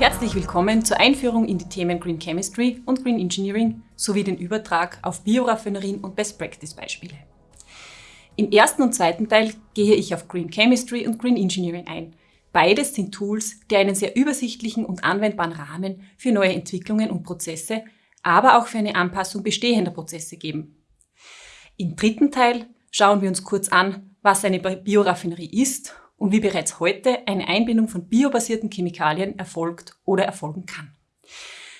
Herzlich willkommen zur Einführung in die Themen Green Chemistry und Green Engineering sowie den Übertrag auf Bioraffinerien und Best Practice Beispiele. Im ersten und zweiten Teil gehe ich auf Green Chemistry und Green Engineering ein. Beides sind Tools, die einen sehr übersichtlichen und anwendbaren Rahmen für neue Entwicklungen und Prozesse, aber auch für eine Anpassung bestehender Prozesse geben. Im dritten Teil schauen wir uns kurz an, was eine Bioraffinerie ist und wie bereits heute eine Einbindung von biobasierten Chemikalien erfolgt oder erfolgen kann.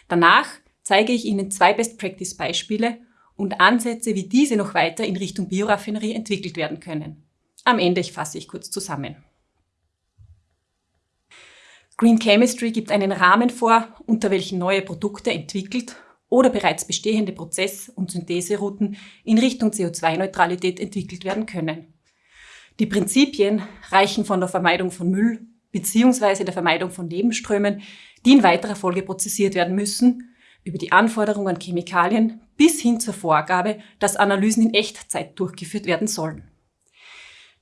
Danach zeige ich Ihnen zwei Best-Practice-Beispiele und Ansätze, wie diese noch weiter in Richtung Bioraffinerie entwickelt werden können. Am Ende fasse ich kurz zusammen. Green Chemistry gibt einen Rahmen vor, unter welchen neue Produkte entwickelt oder bereits bestehende Prozess- und Syntheserouten in Richtung CO2-Neutralität entwickelt werden können. Die Prinzipien reichen von der Vermeidung von Müll bzw. der Vermeidung von Nebenströmen, die in weiterer Folge prozessiert werden müssen, über die Anforderungen an Chemikalien bis hin zur Vorgabe, dass Analysen in Echtzeit durchgeführt werden sollen.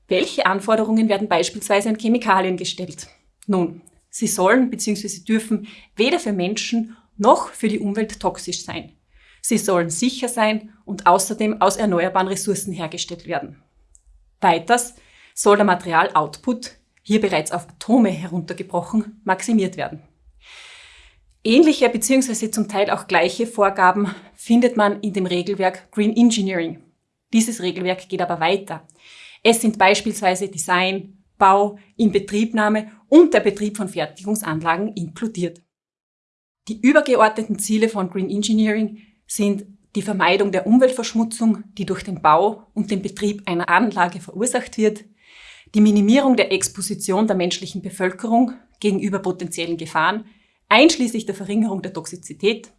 Welche Anforderungen werden beispielsweise an Chemikalien gestellt? Nun, sie sollen bzw. dürfen weder für Menschen noch für die Umwelt toxisch sein. Sie sollen sicher sein und außerdem aus erneuerbaren Ressourcen hergestellt werden. Weiters soll der Materialoutput, hier bereits auf Atome heruntergebrochen, maximiert werden. Ähnliche bzw. zum Teil auch gleiche Vorgaben findet man in dem Regelwerk Green Engineering. Dieses Regelwerk geht aber weiter. Es sind beispielsweise Design, Bau, Inbetriebnahme und der Betrieb von Fertigungsanlagen inkludiert. Die übergeordneten Ziele von Green Engineering sind die Vermeidung der Umweltverschmutzung, die durch den Bau und den Betrieb einer Anlage verursacht wird, die Minimierung der Exposition der menschlichen Bevölkerung gegenüber potenziellen Gefahren, einschließlich der Verringerung der Toxizität,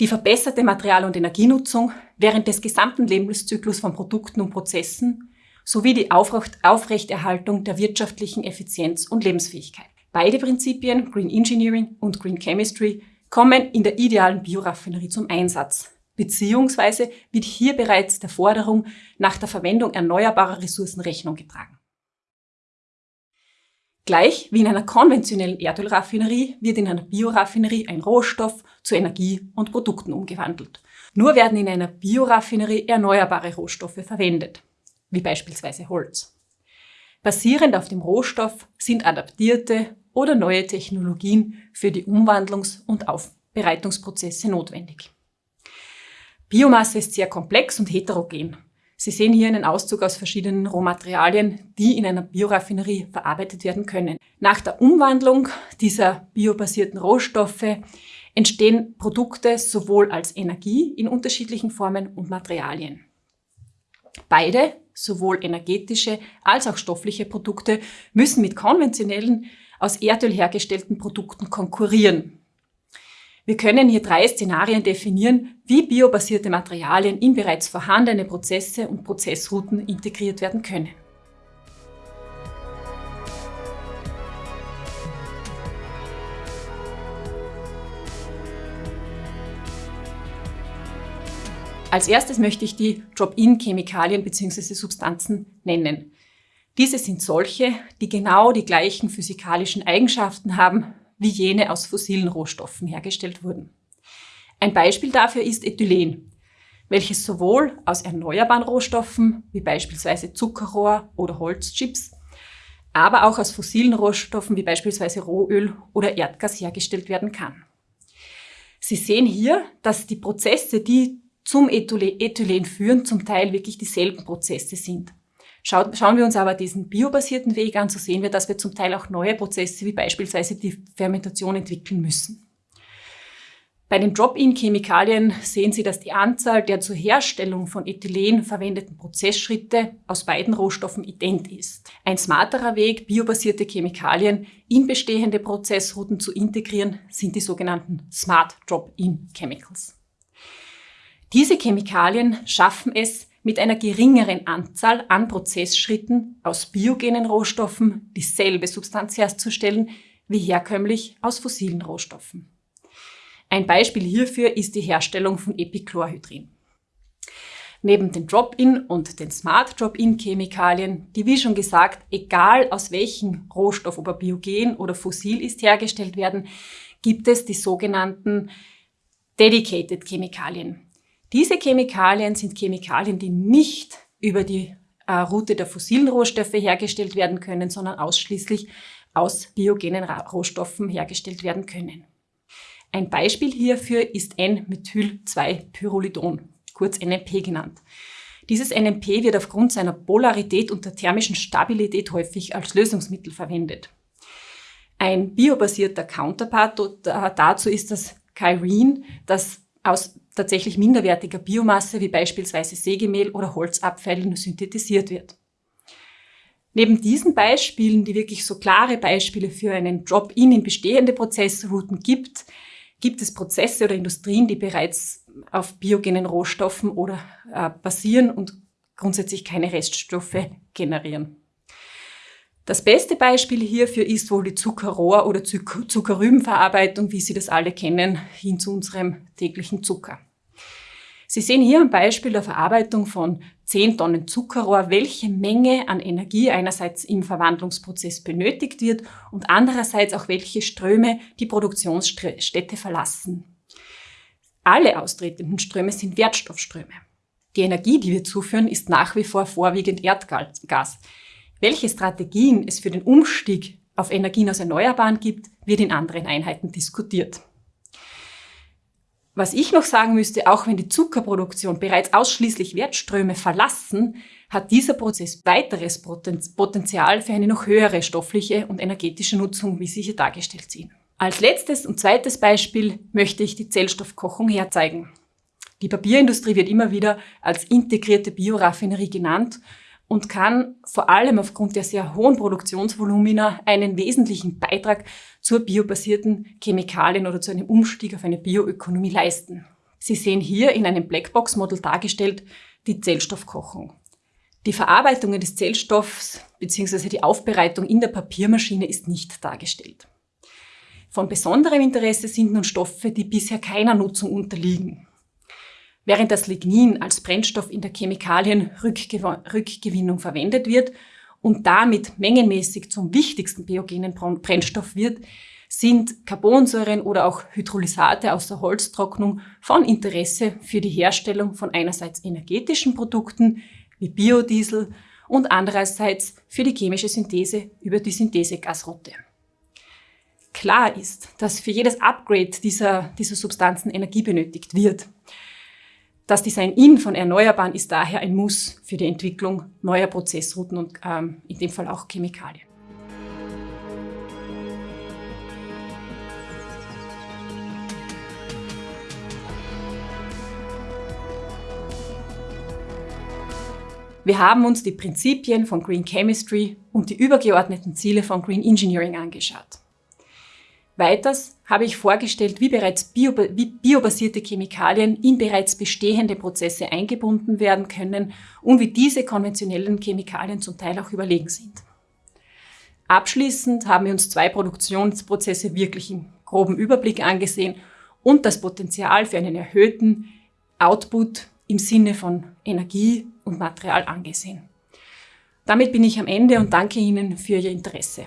die verbesserte Material- und Energienutzung während des gesamten Lebenszyklus von Produkten und Prozessen sowie die Aufrechterhaltung der wirtschaftlichen Effizienz und Lebensfähigkeit. Beide Prinzipien, Green Engineering und Green Chemistry, kommen in der idealen Bioraffinerie zum Einsatz, beziehungsweise wird hier bereits der Forderung nach der Verwendung erneuerbarer Ressourcen Rechnung getragen. Gleich wie in einer konventionellen Erdölraffinerie wird in einer Bioraffinerie ein Rohstoff zu Energie und Produkten umgewandelt. Nur werden in einer Bioraffinerie erneuerbare Rohstoffe verwendet, wie beispielsweise Holz. Basierend auf dem Rohstoff sind adaptierte oder neue Technologien für die Umwandlungs- und Aufbereitungsprozesse notwendig. Biomasse ist sehr komplex und heterogen Sie sehen hier einen Auszug aus verschiedenen Rohmaterialien, die in einer Bioraffinerie verarbeitet werden können. Nach der Umwandlung dieser biobasierten Rohstoffe entstehen Produkte sowohl als Energie in unterschiedlichen Formen und Materialien. Beide, sowohl energetische als auch stoffliche Produkte, müssen mit konventionellen, aus Erdöl hergestellten Produkten konkurrieren. Wir können hier drei Szenarien definieren, wie biobasierte Materialien in bereits vorhandene Prozesse und Prozessrouten integriert werden können. Als erstes möchte ich die Drop-in-Chemikalien bzw. Substanzen nennen. Diese sind solche, die genau die gleichen physikalischen Eigenschaften haben wie jene aus fossilen Rohstoffen hergestellt wurden. Ein Beispiel dafür ist Ethylen, welches sowohl aus erneuerbaren Rohstoffen wie beispielsweise Zuckerrohr oder Holzchips, aber auch aus fossilen Rohstoffen wie beispielsweise Rohöl oder Erdgas hergestellt werden kann. Sie sehen hier, dass die Prozesse, die zum Ethylen führen, zum Teil wirklich dieselben Prozesse sind. Schauen wir uns aber diesen biobasierten Weg an, so sehen wir, dass wir zum Teil auch neue Prozesse wie beispielsweise die Fermentation entwickeln müssen. Bei den Drop-in-Chemikalien sehen Sie, dass die Anzahl der zur Herstellung von Ethylen verwendeten Prozessschritte aus beiden Rohstoffen ident ist. Ein smarterer Weg, biobasierte Chemikalien in bestehende Prozessrouten zu integrieren, sind die sogenannten Smart Drop-in Chemicals. Diese Chemikalien schaffen es, mit einer geringeren Anzahl an Prozessschritten aus biogenen Rohstoffen dieselbe Substanz herzustellen wie herkömmlich aus fossilen Rohstoffen. Ein Beispiel hierfür ist die Herstellung von Epichlorhydrin. Neben den Drop-in und den Smart Drop-in-Chemikalien, die wie schon gesagt, egal aus welchem Rohstoff, ob er biogen oder fossil ist, hergestellt werden, gibt es die sogenannten Dedicated Chemikalien. Diese Chemikalien sind Chemikalien, die nicht über die äh, Route der fossilen Rohstoffe hergestellt werden können, sondern ausschließlich aus biogenen Rohstoffen hergestellt werden können. Ein Beispiel hierfür ist N-Methyl-2-Pyrrolidon kurz NMP genannt. Dieses NMP wird aufgrund seiner Polarität und der thermischen Stabilität häufig als Lösungsmittel verwendet. Ein biobasierter Counterpart dazu ist das Kyrene, das aus tatsächlich minderwertiger Biomasse wie beispielsweise Sägemehl oder Holzabfällen synthetisiert wird. Neben diesen Beispielen, die wirklich so klare Beispiele für einen Drop-in in bestehende Prozessrouten gibt, gibt es Prozesse oder Industrien, die bereits auf biogenen Rohstoffen oder äh, basieren und grundsätzlich keine Reststoffe generieren. Das beste Beispiel hierfür ist wohl die Zuckerrohr- oder Zuckerrübenverarbeitung, wie Sie das alle kennen, hin zu unserem täglichen Zucker. Sie sehen hier ein Beispiel der Verarbeitung von 10 Tonnen Zuckerrohr, welche Menge an Energie einerseits im Verwandlungsprozess benötigt wird und andererseits auch welche Ströme die Produktionsstätte verlassen. Alle austretenden Ströme sind Wertstoffströme. Die Energie, die wir zuführen, ist nach wie vor vorwiegend Erdgas. Welche Strategien es für den Umstieg auf Energien aus Erneuerbaren gibt, wird in anderen Einheiten diskutiert. Was ich noch sagen müsste, auch wenn die Zuckerproduktion bereits ausschließlich Wertströme verlassen, hat dieser Prozess weiteres Potenzial für eine noch höhere stoffliche und energetische Nutzung, wie sie hier dargestellt sind. Als letztes und zweites Beispiel möchte ich die Zellstoffkochung herzeigen. Die Papierindustrie wird immer wieder als integrierte Bioraffinerie genannt und kann vor allem aufgrund der sehr hohen Produktionsvolumina einen wesentlichen Beitrag zur biobasierten Chemikalien oder zu einem Umstieg auf eine Bioökonomie leisten. Sie sehen hier in einem Blackbox-Modell dargestellt die Zellstoffkochung. Die Verarbeitung des Zellstoffs bzw. die Aufbereitung in der Papiermaschine ist nicht dargestellt. Von besonderem Interesse sind nun Stoffe, die bisher keiner Nutzung unterliegen. Während das Lignin als Brennstoff in der Chemikalienrückgewinnung verwendet wird und damit mengenmäßig zum wichtigsten biogenen Brennstoff wird, sind Carbonsäuren oder auch Hydrolysate aus der Holztrocknung von Interesse für die Herstellung von einerseits energetischen Produkten wie Biodiesel und andererseits für die chemische Synthese über die Synthesegasroute. Klar ist, dass für jedes Upgrade dieser, dieser Substanzen Energie benötigt wird. Das Design-In von Erneuerbaren ist daher ein Muss für die Entwicklung neuer Prozessrouten und ähm, in dem Fall auch Chemikalien. Wir haben uns die Prinzipien von Green Chemistry und die übergeordneten Ziele von Green Engineering angeschaut. Weiters habe ich vorgestellt, wie bereits bio, wie biobasierte Chemikalien in bereits bestehende Prozesse eingebunden werden können und wie diese konventionellen Chemikalien zum Teil auch überlegen sind. Abschließend haben wir uns zwei Produktionsprozesse wirklich im groben Überblick angesehen und das Potenzial für einen erhöhten Output im Sinne von Energie und Material angesehen. Damit bin ich am Ende und danke Ihnen für Ihr Interesse.